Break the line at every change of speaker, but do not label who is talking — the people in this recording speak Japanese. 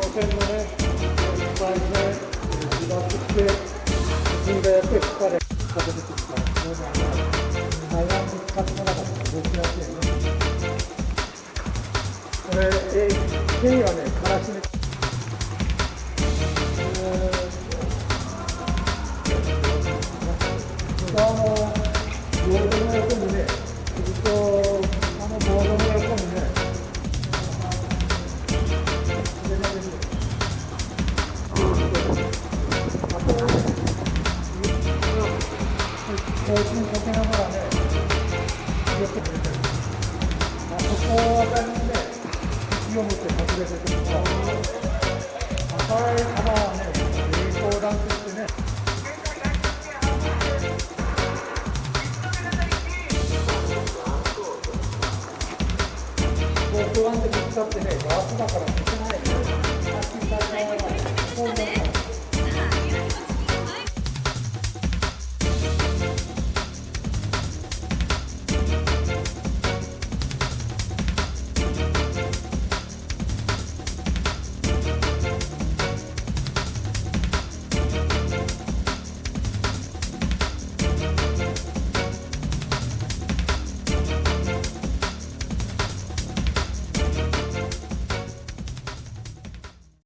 線のね、いっぱいね、自爆して、自分がやって疲れ、風出てきたら、そうだね、台湾に使ってなかったら動きやすいよね。これ、えー、経緯は、ね。こうにかけながらね、入れてくれてる。あそこあたりにね、勢を持って隠れてくると、赤い玉はね、栄光弾としてね、こう不安でぶつかってね、ガラスだから消せない。さっき最初は、こう